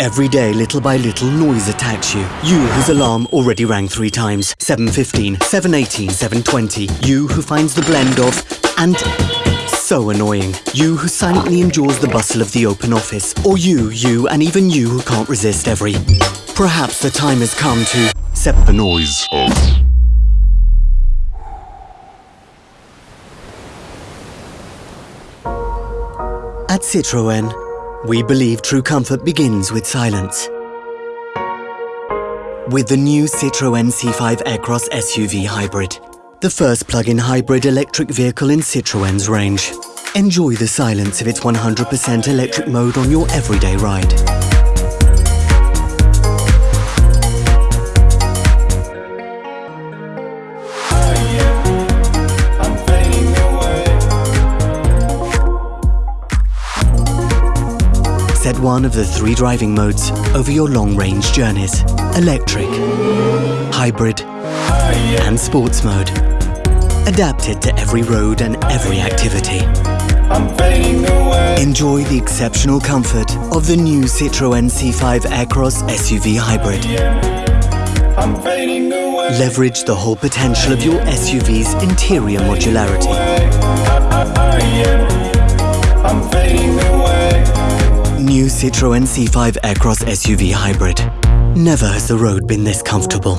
Every day, little by little, noise attacks you. You whose alarm already rang three times. 7.15, 7.18, 7.20. You who finds the blend of and so annoying. You who silently endures the bustle of the open office. Or you, you, and even you who can't resist every... Perhaps the time has come to set the noise off. At Citroën, we believe true comfort begins with silence. With the new Citroën C5 Aircross SUV Hybrid, the first plug-in hybrid electric vehicle in Citroën's range. Enjoy the silence of its 100% electric mode on your everyday ride. Set one of the three driving modes over your long-range journeys. Electric, hybrid and sports mode. Adapted to every road and every activity. Enjoy the exceptional comfort of the new Citroën C5 Aircross SUV Hybrid. Leverage the whole potential of your SUV's interior modularity. Citroën C5 Aircross SUV Hybrid. Never has the road been this comfortable.